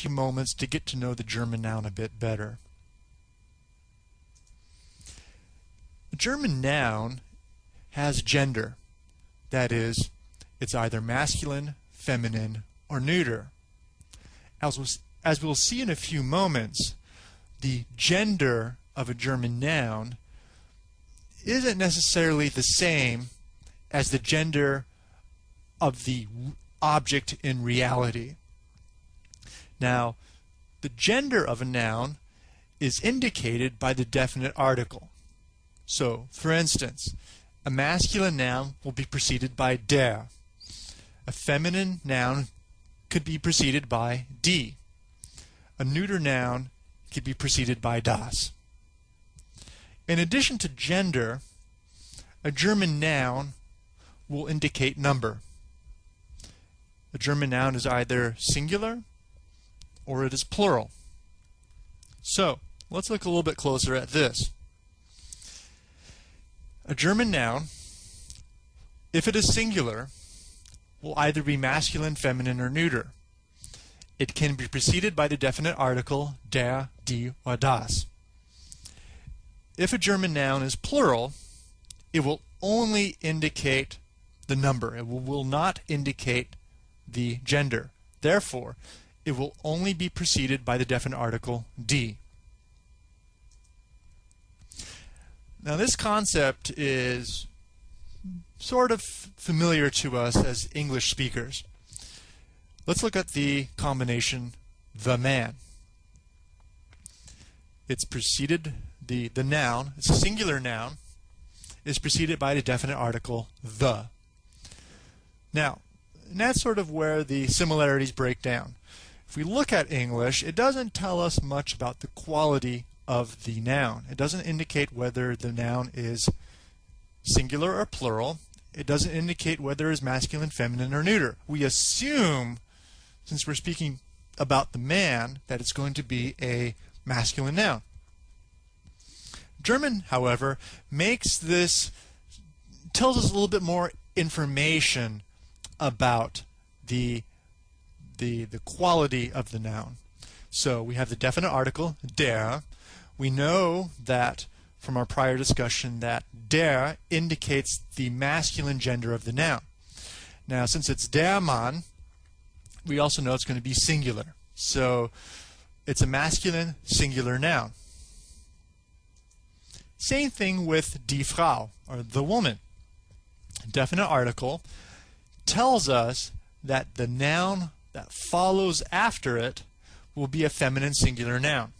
few moments to get to know the German noun a bit better. The German noun has gender. That is, it's either masculine, feminine, or neuter. As we'll, as we'll see in a few moments, the gender of a German noun isn't necessarily the same as the gender of the object in reality. Now, the gender of a noun is indicated by the definite article. So, for instance, a masculine noun will be preceded by der. A feminine noun could be preceded by die. A neuter noun could be preceded by das. In addition to gender, a German noun will indicate number. A German noun is either singular or it is plural. So, let's look a little bit closer at this. A German noun, if it is singular, will either be masculine, feminine, or neuter. It can be preceded by the definite article der, die, or das. If a German noun is plural, it will only indicate the number. It will, will not indicate the gender. Therefore, it will only be preceded by the definite article die. Now this concept is sort of familiar to us as English speakers. Let's look at the combination the man. It's preceded, the, the noun, it's a singular noun, is preceded by the definite article the. Now, and that's sort of where the similarities break down. If we look at English, it doesn't tell us much about the quality of the noun. It doesn't indicate whether the noun is singular or plural. It doesn't indicate whether it's masculine, feminine, or neuter. We assume, since we're speaking about the man, that it's going to be a masculine noun. German, however, makes this, tells us a little bit more information about the, the, the quality of the noun. So we have the definite article, der, we know that from our prior discussion that der indicates the masculine gender of the noun. Now, since it's der Mann, we also know it's going to be singular. So it's a masculine singular noun. Same thing with die Frau, or the woman. Definite article tells us that the noun that follows after it will be a feminine singular noun.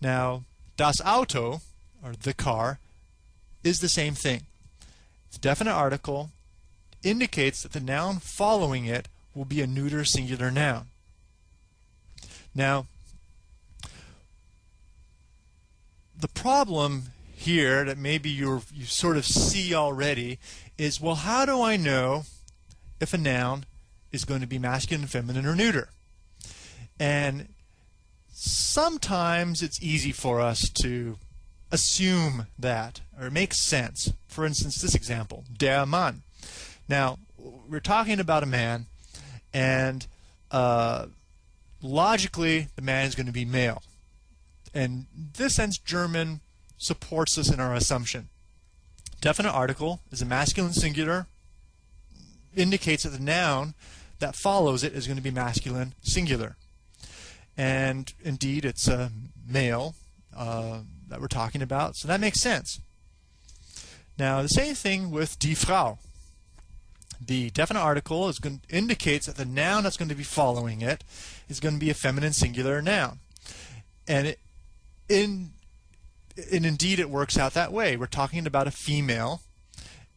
Now, das Auto, or the car, is the same thing. The definite article indicates that the noun following it will be a neuter singular noun. Now, the problem here that maybe you you sort of see already is, well, how do I know if a noun is going to be masculine, feminine, or neuter? And sometimes it's easy for us to assume that, or it makes sense. For instance, this example, der Mann. Now, we're talking about a man, and uh, logically, the man is going to be male. And this sense, German supports us in our assumption. Definite article is a masculine singular, indicates that the noun that follows it is going to be masculine singular and indeed it's a male uh, that we're talking about, so that makes sense. Now the same thing with die Frau. The definite article is going indicates that the noun that's going to be following it is going to be a feminine singular noun, and it, in and indeed it works out that way. We're talking about a female,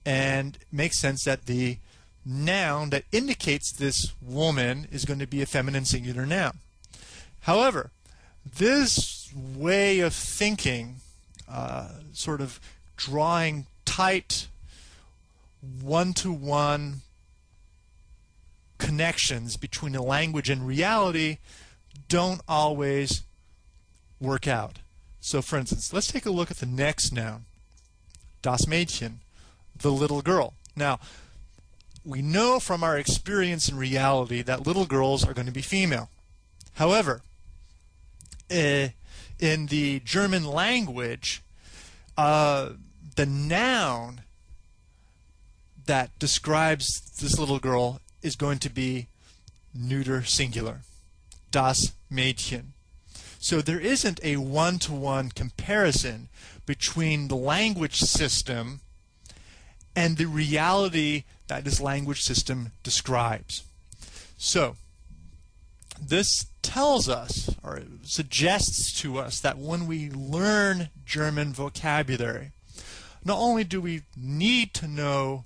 and it makes sense that the noun that indicates this woman is going to be a feminine singular noun. However, this way of thinking, uh, sort of drawing tight one-to-one connections between the language and reality don't always work out. So for instance, let's take a look at the next noun, das Mädchen, the little girl. Now, we know from our experience in reality that little girls are going to be female. However, uh, in the German language, uh, the noun that describes this little girl is going to be neuter singular. Das Mädchen. So there isn't a one-to-one comparison between the language system and the reality that this language system describes. So this tells us or suggests to us that when we learn German vocabulary, not only do we need to know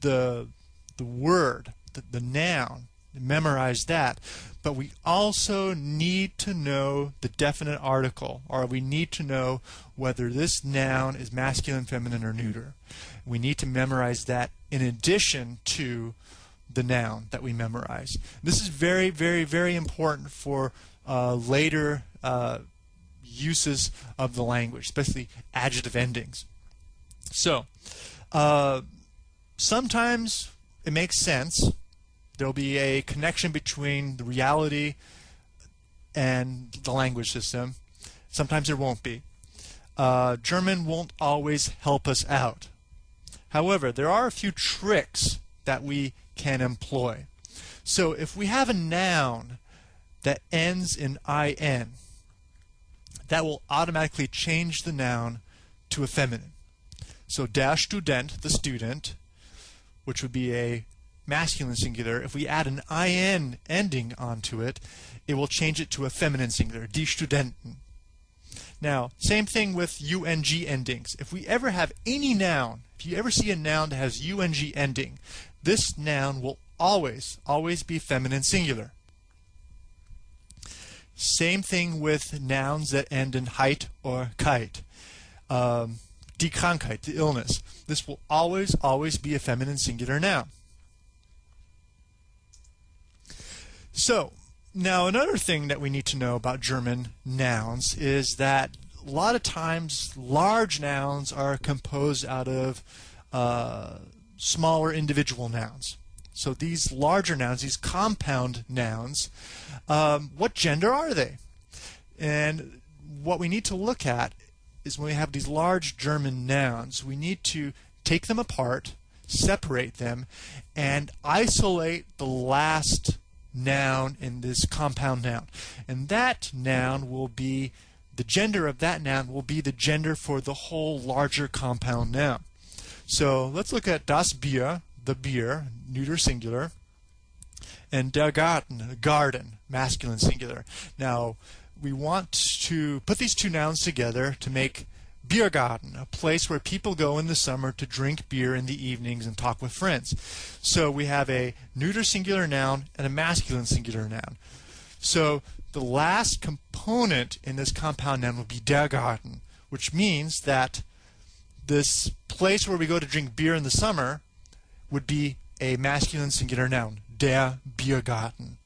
the the word, the, the noun, memorize that, but we also need to know the definite article, or we need to know whether this noun is masculine, feminine, or neuter. We need to memorize that in addition to the noun that we memorize. This is very, very, very important for uh, later uh, uses of the language, especially adjective endings. So, uh, sometimes it makes sense. There'll be a connection between the reality and the language system. Sometimes there won't be. Uh, German won't always help us out. However, there are a few tricks that we can employ. So if we have a noun that ends in in, that will automatically change the noun to a feminine. So der Student, the student, which would be a masculine singular, if we add an in ending onto it, it will change it to a feminine singular, die Studentin. Now, same thing with ung endings. If we ever have any noun, if you ever see a noun that has ung ending, this noun will always, always be feminine singular. Same thing with nouns that end in heit or keit. Um, die Krankheit, the illness. This will always, always be a feminine singular noun. So, now another thing that we need to know about German nouns is that a lot of times large nouns are composed out of uh, smaller individual nouns. So these larger nouns, these compound nouns, um, what gender are they? And what we need to look at is when we have these large German nouns, we need to take them apart, separate them, and isolate the last noun in this compound noun. And that noun will be, the gender of that noun will be the gender for the whole larger compound noun. So let's look at das Bier, the beer, neuter singular, and der Garten, garden, masculine singular. Now, we want to put these two nouns together to make Biergarten, a place where people go in the summer to drink beer in the evenings and talk with friends. So we have a neuter singular noun and a masculine singular noun. So the last component in this compound noun will be der Garten, which means that this place where we go to drink beer in the summer would be a masculine singular noun, der Biergarten.